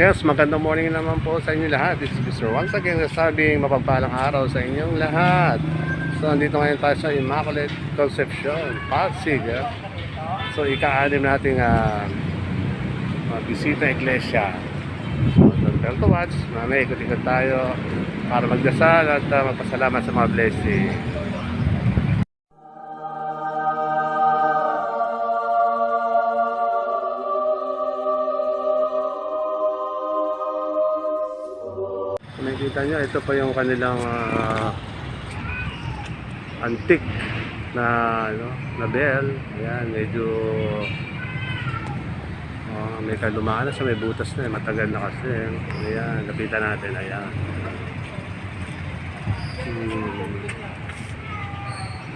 Yes, magandang morning naman po sa inyo lahat. This is Mr. Once again nasabing mapagpalang araw sa inyong lahat. So, andito ngayon tayo sa Immaculate Concepcion, Pasig. eh. So, ika-anim nating uh, bisita iglesia. So, don't tell to watch. Mamaya ikot-ikot tayo para magdasal at uh, magpasalamat sa mga blessing. Nyo, ito pa yung kanilang ah, antique na ano, na bell. Ayan, medyo ah, may kalumaan na siya, may butas na, matagal na kasi. Ayan, lapitan natin, ayan. Hmm.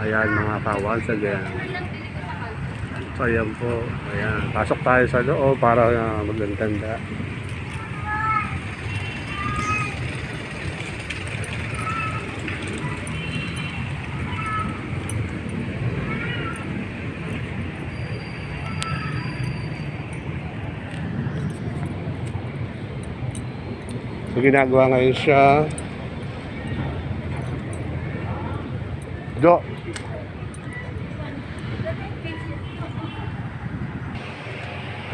Ayan mga ka-once again. So ayan po, ayan. Pasok tayo sa loob para uh, magandanda. Ginagawa ngayon siya. Do.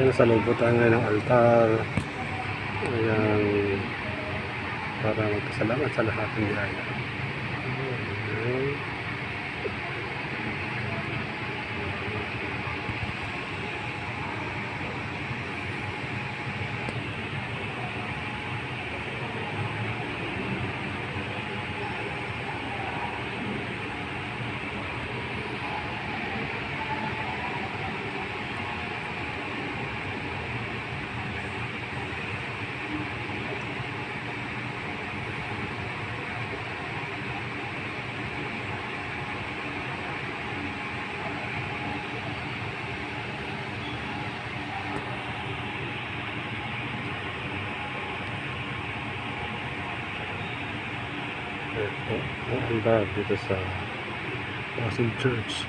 Ayan, sa loob tayo ngayon ng altar. Ayan. Para magpasalamat sa lahat ng biyaya. Ayan. Ito, ang altar dito sa Pasig Church.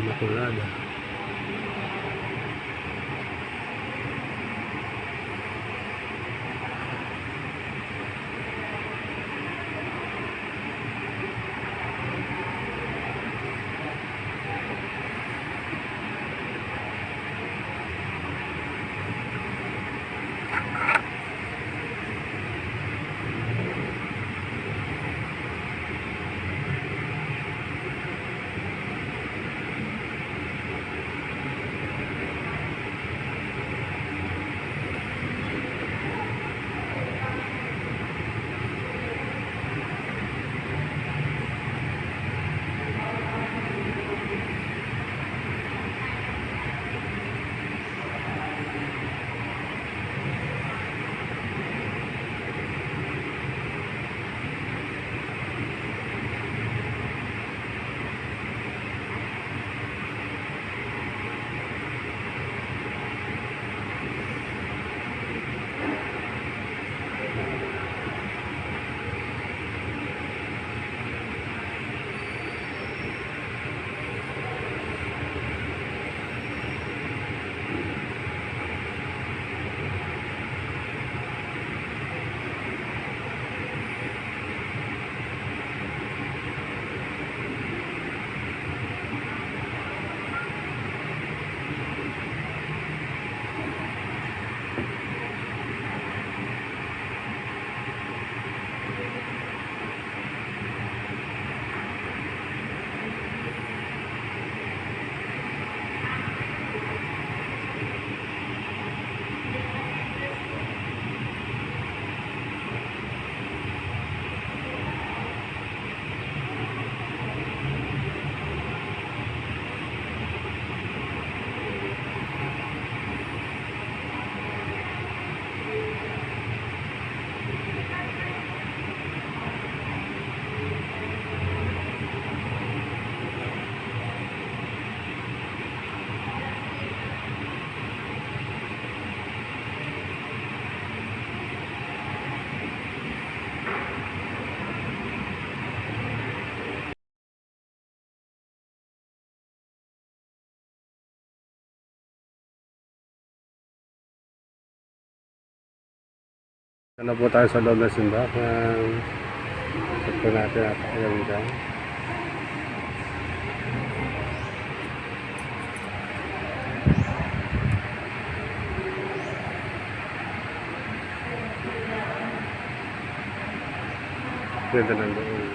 Immaculada. Ano po tayo sa loob ng simbahan. Check natin at ayaw dyan. Ganda ng loob.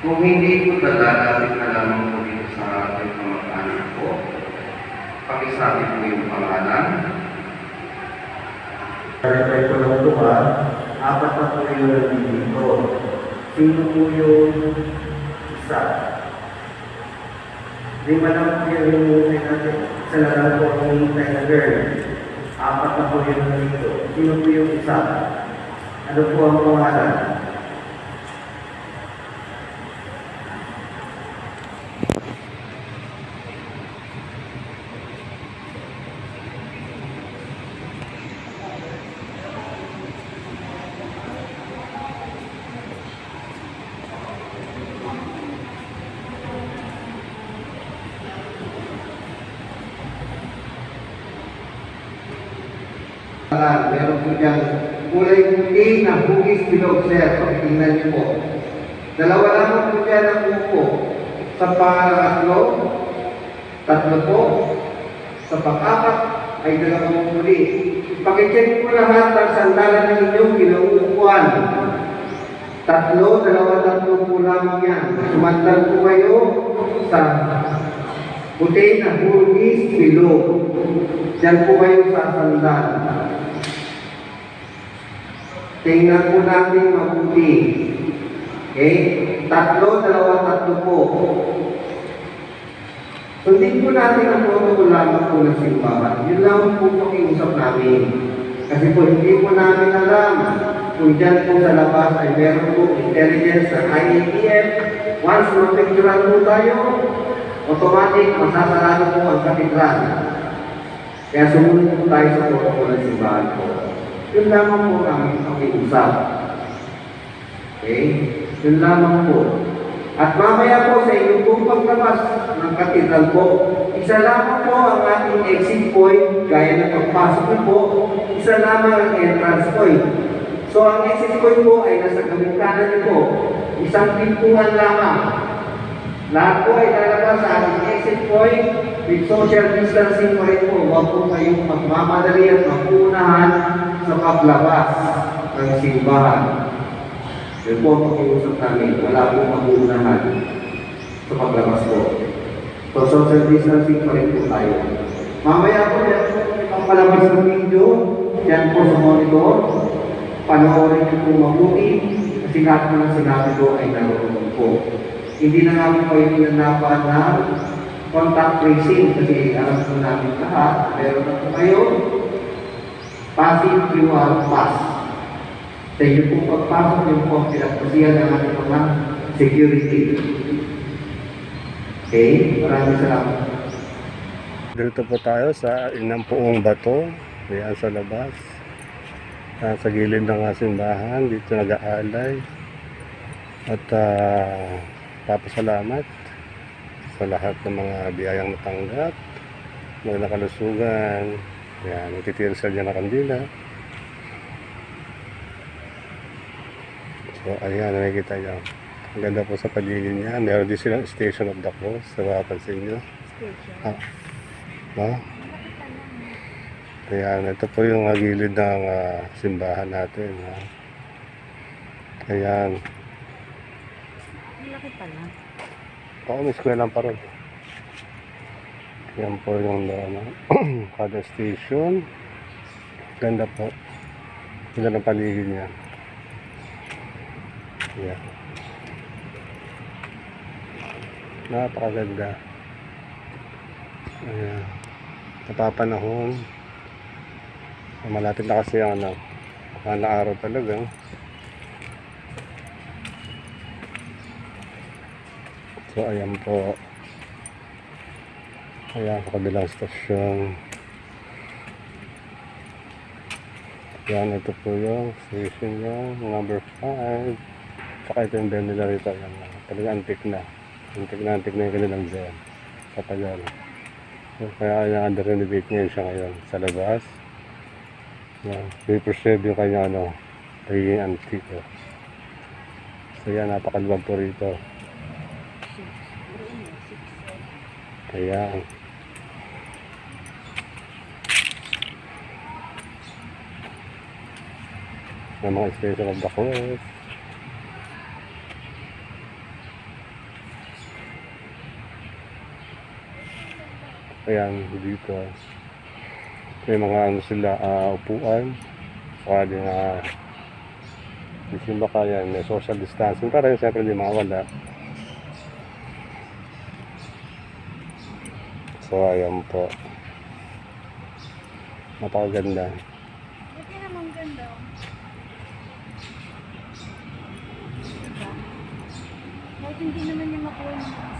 Kung hindi po dadalapit na lamang po dito sa ating kamag-anak po, pakisabi po yung pangalan. Kaya ko lang ito ha, apat na po yung nandito. Sino po yung isa? Di ba lang po yung hinihintay natin? Isa na lang po ang hinihintay na girl. Apat na po yung nandito. Sino po yung isa? Ano po ang pangalan? Ah, meron po dyan kulay puti na hugis bilog, sir. Pakitingnan niyo po. Dalawa lamang po dyan ang upo. Sa pangatlo, tatlo po. Sa pang-apat ay dalawang muli. Pakicheck po lahat ng sandalan ng inyong kinauupuan. Tatlo, dalawa, tatlo po lamang yan. Sumandal po kayo sa puti na hugis bilog. Diyan po kayo sa sandal. Tingnan po natin mabuti. Okay? Tatlo, dalawa, tatlo po. Sundin po natin ang protocol lamang po ng simbahan. Yun lang po pakiusap namin. Kasi po hindi po namin alam kung dyan po sa labas ay meron po intelligence ng IATF. Once mapicturan po tayo, automatic masasarado po ang katedral. Kaya sumunod po tayo sa protocol ng simbahan po. Yun lamang po kami pakiusap. Okay? Yun lamang po. At mamaya po sa inyong pong paglabas ng katedral po, isa lamang po ang ating exit point, gaya ng pagpasok niyo po, isa lamang ang entrance point. So ang exit point po ay nasa gawing kanan niyo. Isang pintuan lamang. Lahat po ay lalabas sa ating exit point with social distancing pa rin po. Huwag po kayong magmamadali at magpunahan sa paglabas ng simbahan. Yun po ang pakiusap namin. Wala po magpunahan sa paglabas po. So social distancing pa rin po tayo. Mamaya po yan po ang palabas ng video. Yan po sa monitor. Panoorin niyo po mabuti. Kasi lahat po ng sinabi ko ay naroon po. Hindi na namin kayo pinanapan ng contact tracing kasi alam po namin lahat. Meron na po kayo passive QR pass. Sa inyo po pagpasok yung po ang ng ating mga security. Okay? Maraming salamat. Dito po tayo sa inang puong bato. Ayan sa labas. Ah, sa gilid ng ah, simbahan. Dito nag-aalay. At uh, papasalamat sa lahat ng mga biyayang natanggap. Mga nakalusugan. Ayan, nagtitira sila dyan ng kandila. So, ayan, nakikita nyo. Ang ganda po sa paligid niya. Meron din silang Station of the Cross. Sa mapapansin nyo. Ah, no? Ayan, ito po yung gilid ng ah, simbahan natin. Ha? Ayan. Malaki pala. Oo, may eskwelahan pa rin. Yan po yung ano, kada station. Ganda po. Ganda ng paligid niya. Yan. Napakaganda. Ayan. Napapanahon. Malapit na kasi ang ano, ang araw talaga. So, ayan po. Ayan, kabilang stasyon. Yan, ito po yung station niya, number 5. Saka ito yung bell nila rito. Ayan, talaga antik na. Antik na, antik na yung kanilang bell. Sa tagal. So, kaya yung under renovate ngayon siya ngayon sa labas. Yan. May preserve yung kanya ano, pagiging antique. Oh. So yan, napakaluwag po rito. Ayan. May mga special of the course. Ayan, dito. May mga ano sila, ah, upuan. Saka din na uh, Isimba ka may social distancing. Para yun, siyempre, hindi makawala. So, ayan po. Napakaganda. Buti naman ganda. Diba? Kahit hindi naman niya makuha ng